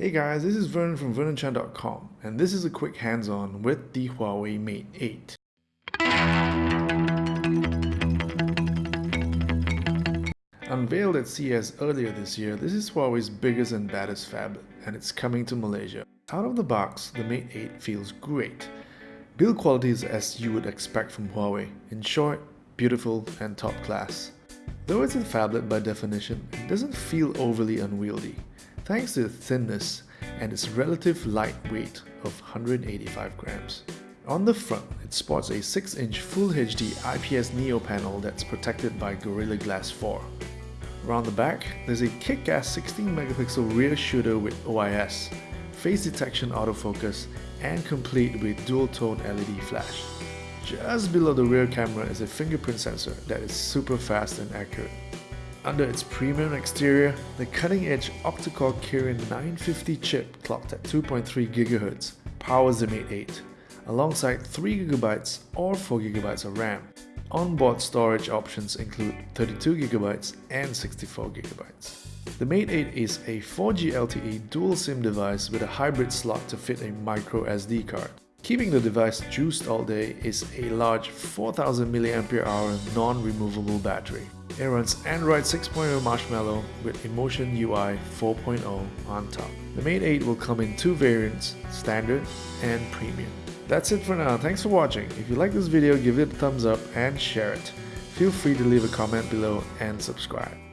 Hey guys, this is Vernon from VernonChan.com and this is a quick hands-on with the Huawei Mate 8. Unveiled at CES earlier this year, this is Huawei's biggest and baddest phablet and it's coming to Malaysia. Out of the box, the Mate 8 feels great. Build quality is as you would expect from Huawei, in short, beautiful and top class. Though it's a phablet by definition, it doesn't feel overly unwieldy thanks to its thinness and its relative light weight of 185 grams. On the front, it sports a 6-inch Full HD IPS Neo panel that's protected by Gorilla Glass 4. Around the back, there's a kick-ass 16-megapixel rear shooter with OIS, face detection autofocus, and complete with dual-tone LED flash. Just below the rear camera is a fingerprint sensor that is super fast and accurate. Under its premium exterior, the cutting-edge octa-core Kirin 950 chip clocked at 2.3 GHz powers the Mate 8, alongside 3GB or 4GB of RAM. Onboard storage options include 32GB and 64GB. The Mate 8 is a 4G LTE dual SIM device with a hybrid slot to fit a micro SD card. Keeping the device juiced all day is a large 4000 mAh non-removable battery. It runs Android 6.0 Marshmallow with Emotion UI 4.0 on top. The Mate 8 will come in two variants, Standard and Premium. That's it for now, thanks for watching. If you like this video, give it a thumbs up and share it. Feel free to leave a comment below and subscribe.